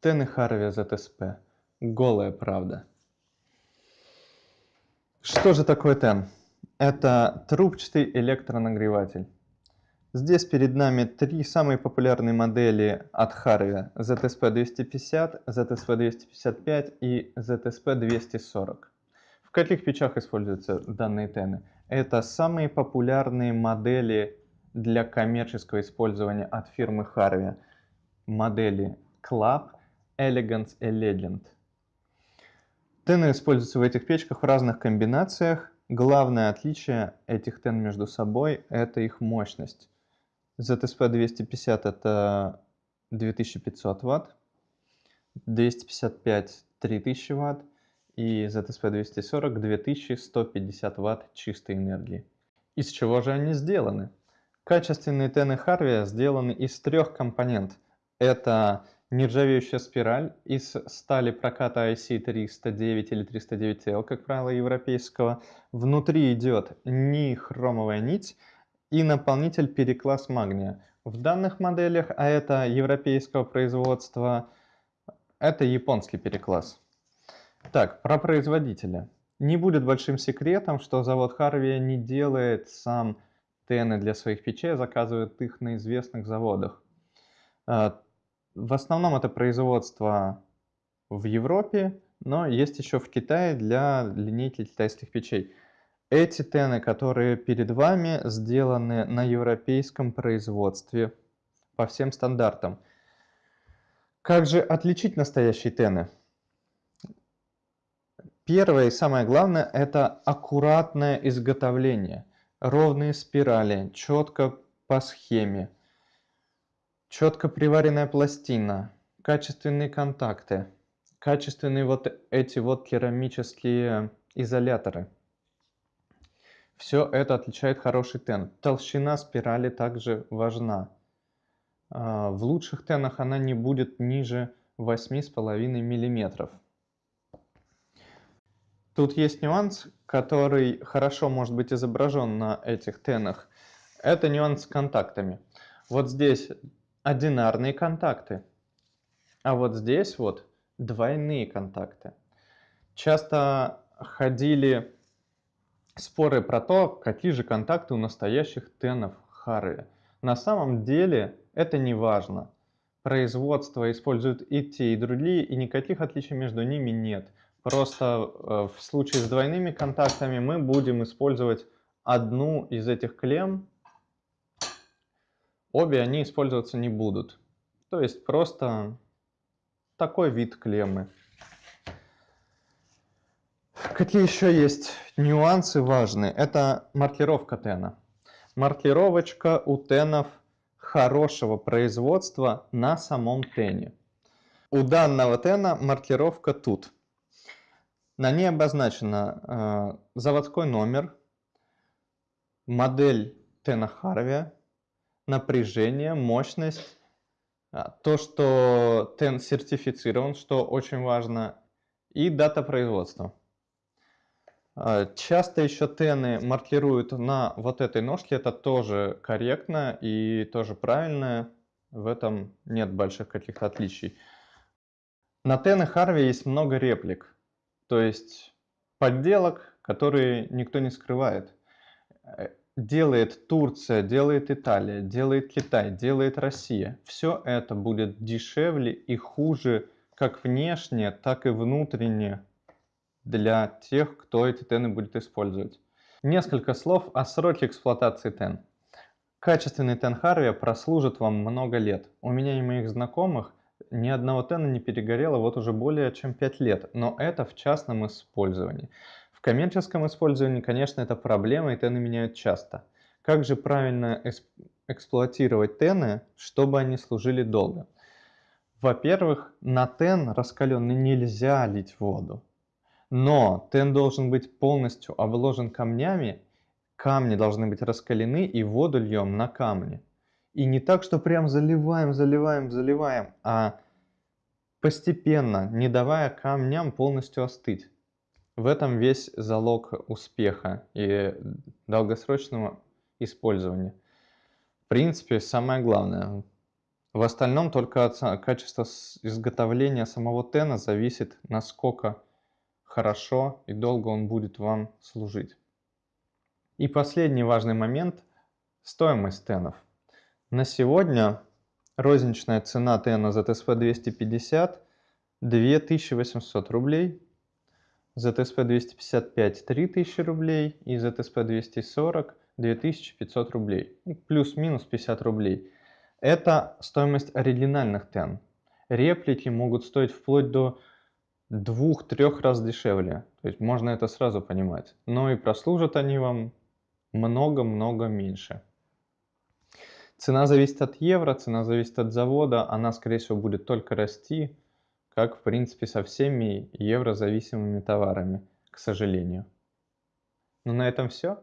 Тены Харви ЗТСП. Голая правда. Что же такое тен? Это трубчатый электронагреватель. Здесь перед нами три самые популярные модели от Harvey. ZSP250, ZSP255 и ZSP240. В каких печах используются данные тены? Это самые популярные модели для коммерческого использования от фирмы Harvey. Модели Club, Elegance и Legend. Тены используются в этих печках в разных комбинациях. Главное отличие этих тен между собой – это их мощность. ZSP 250 это 2500 Вт, 255 3000 Вт и ZSP 240 2150 Вт чистой энергии. Из чего же они сделаны? Качественные тены Харви сделаны из трех компонент. Это нержавеющая спираль из стали проката IC309 или 309L, как правило, европейского. Внутри идет нихромовая нить, и наполнитель перекласс магния. В данных моделях, а это европейского производства, это японский перекласс. Так, про производителя. Не будет большим секретом, что завод Харви не делает сам тены для своих печей, а заказывает их на известных заводах. А, в основном это производство в Европе, но есть еще в Китае для линейки китайских печей. Эти тены, которые перед вами, сделаны на европейском производстве по всем стандартам. Как же отличить настоящие тены? Первое и самое главное – это аккуратное изготовление. Ровные спирали, четко по схеме. Четко приваренная пластина, качественные контакты, качественные вот эти вот керамические изоляторы – все это отличает хороший тен. Толщина спирали также важна. А, в лучших тенах она не будет ниже 8,5 мм. Тут есть нюанс, который хорошо может быть изображен на этих тенах. Это нюанс с контактами. Вот здесь одинарные контакты, а вот здесь вот двойные контакты. Часто ходили споры про то, какие же контакты у настоящих тенов Харви. На самом деле это не важно. Производство используют и те, и другие, и никаких отличий между ними нет. Просто э, в случае с двойными контактами мы будем использовать одну из этих клемм. Обе они использоваться не будут. То есть просто такой вид клеммы. Какие еще есть нюансы важные? Это маркировка тена. Маркировочка у тенов хорошего производства на самом тене. У данного тена маркировка тут. На ней обозначено э, заводской номер, модель тена Харви, напряжение, мощность, а, то, что тен сертифицирован, что очень важно, и дата производства. А, часто еще тены маркируют на вот этой ножке, это тоже корректно и тоже правильно, в этом нет больших каких-то отличий. На тены Харви есть много реплик, то есть подделок, которые никто не скрывает. Э, делает Турция, делает Италия, делает Китай, делает Россия. Все это будет дешевле и хуже как внешне, так и внутренне для тех, кто эти тены будет использовать. Несколько слов о сроке эксплуатации тен. Качественный тен Харви прослужит вам много лет. У меня и моих знакомых ни одного тена не перегорело вот уже более чем 5 лет, но это в частном использовании. В коммерческом использовании, конечно, это проблема, и тены меняют часто. Как же правильно эксплуатировать тены, чтобы они служили долго? Во-первых, на тен раскаленный нельзя лить воду. Но тен должен быть полностью обложен камнями, камни должны быть раскалены и воду льем на камни. И не так, что прям заливаем, заливаем, заливаем, а постепенно, не давая камням полностью остыть. В этом весь залог успеха и долгосрочного использования. В принципе, самое главное, В остальном только от качества изготовления самого тена зависит, насколько хорошо и долго он будет вам служить. И последний важный момент – стоимость тенов. На сегодня розничная цена тена ZSP 250 – 2800 рублей, ZSP 255 – 3000 рублей и ZSP 240 – 2500 рублей, ну, плюс-минус 50 рублей. Это стоимость оригинальных тен. Реплики могут стоить вплоть до двух-трех раз дешевле. То есть можно это сразу понимать. Но и прослужат они вам много-много меньше. Цена зависит от евро, цена зависит от завода. Она, скорее всего, будет только расти, как, в принципе, со всеми еврозависимыми товарами, к сожалению. Ну, на этом все.